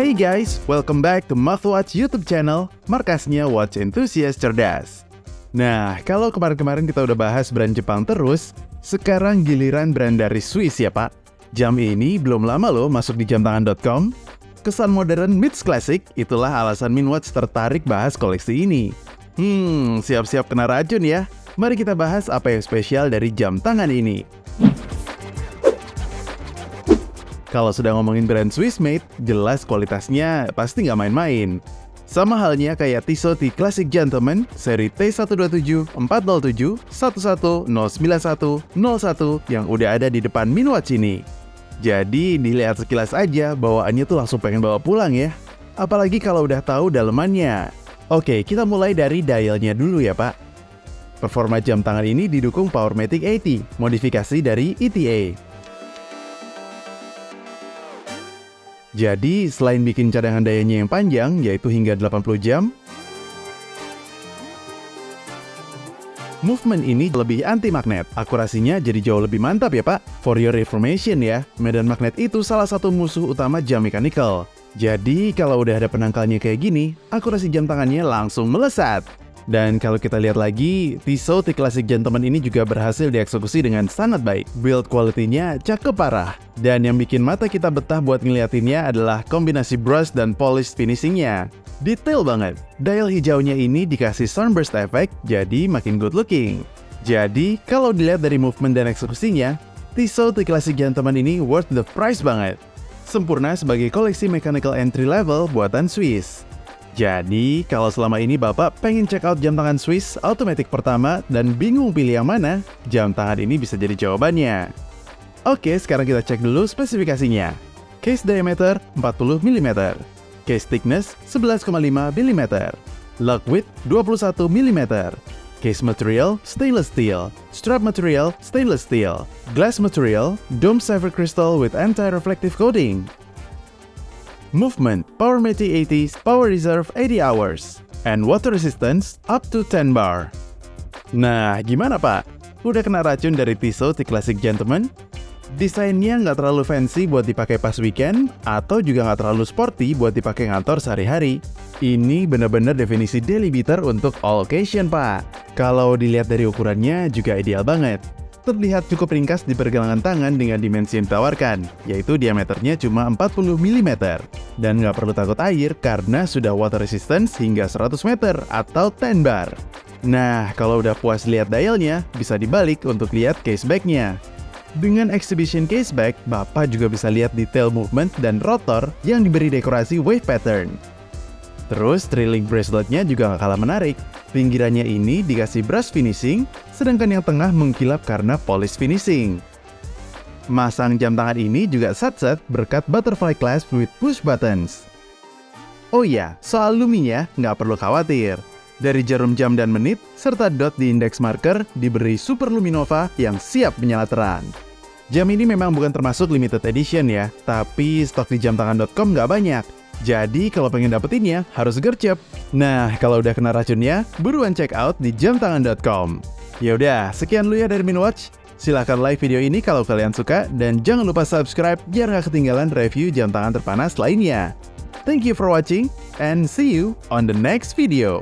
Hey guys, welcome back to Watch YouTube channel, markasnya Watch Enthusiast Cerdas. Nah, kalau kemarin-kemarin kita udah bahas brand Jepang terus, sekarang giliran brand dari Swiss ya pak. Jam ini belum lama loh masuk di jamtangan.com. Kesan modern meets classic, itulah alasan Minwatch tertarik bahas koleksi ini. Hmm, siap-siap kena racun ya. Mari kita bahas apa yang spesial dari jam tangan ini. Kalau sudah ngomongin brand Swiss made, jelas kualitasnya pasti nggak main-main. Sama halnya kayak Tissot T Classic Gentleman seri T127, 407, 11, 091, 01 yang udah ada di depan Minwatch ini. Jadi dilihat sekilas aja bawaannya tuh langsung pengen bawa pulang ya. Apalagi kalau udah tahu dalemannya. Oke, kita mulai dari dialnya dulu ya pak. Performa jam tangan ini didukung Powermatic 80, modifikasi dari ETA. Jadi, selain bikin cadangan dayanya yang panjang, yaitu hingga 80 jam, Movement ini lebih anti magnet. Akurasinya jadi jauh lebih mantap ya pak. For your information ya, medan magnet itu salah satu musuh utama jam mechanical. Jadi kalau udah ada penangkalnya kayak gini, akurasi jam tangannya langsung melesat. Dan kalau kita lihat lagi, Tissot T Classic Gentleman ini juga berhasil dieksekusi dengan sangat baik. Build quality-nya cakep parah. Dan yang bikin mata kita betah buat ngeliatinnya adalah kombinasi brush dan polish finishingnya. Detail banget. Dial hijaunya ini dikasih sunburst effect, jadi makin good looking. Jadi, kalau dilihat dari movement dan eksekusinya, Tissot T Classic Gentleman ini worth the price banget. Sempurna sebagai koleksi mechanical entry level buatan Swiss. Jadi, kalau selama ini Bapak pengen check out jam tangan Swiss automatic pertama dan bingung pilih yang mana, jam tangan ini bisa jadi jawabannya. Oke, sekarang kita cek dulu spesifikasinya. Case diameter 40 mm, case thickness 11,5 mm, lock width 21 mm, case material stainless steel, strap material stainless steel, glass material dome silver crystal with anti-reflective coating, movement, power Meti 80, power reserve 80 hours, and water resistance up to 10 bar. Nah, gimana pak? Udah kena racun dari Tissot T Classic Gentleman? Desainnya nggak terlalu fancy buat dipakai pas weekend, atau juga nggak terlalu sporty buat dipakai ngantor sehari-hari. Ini bener-bener definisi daily beater untuk all occasion, Pak. Kalau dilihat dari ukurannya juga ideal banget terlihat cukup ringkas di pergelangan tangan dengan dimensi yang ditawarkan, yaitu diameternya cuma 40 mm. Dan nggak perlu takut air karena sudah water resistance hingga 100 meter atau 10 bar. Nah, kalau udah puas lihat dialnya, bisa dibalik untuk lihat case back-nya. Dengan exhibition case back, Bapak juga bisa lihat detail movement dan rotor yang diberi dekorasi wave pattern. Terus, trailing braceletnya juga nggak kalah menarik. Pinggirannya ini dikasih brush finishing, sedangkan yang tengah mengkilap karena polish finishing. Masang jam tangan ini juga set-set berkat butterfly clasp with push buttons. Oh iya, soal luminya nggak perlu khawatir. Dari jarum jam dan menit, serta dot di index marker diberi Super Luminova yang siap menyala terang. Jam ini memang bukan termasuk limited edition ya, tapi stok di jamtangan.com nggak banyak. Jadi kalau pengen dapetinnya, harus gercep. Nah, kalau udah kena racunnya, buruan check out di jamtangan.com. Yaudah, sekian lu ya dari Minwatch. Silahkan like video ini kalau kalian suka, dan jangan lupa subscribe biar gak ketinggalan review jam tangan terpanas lainnya. Thank you for watching, and see you on the next video.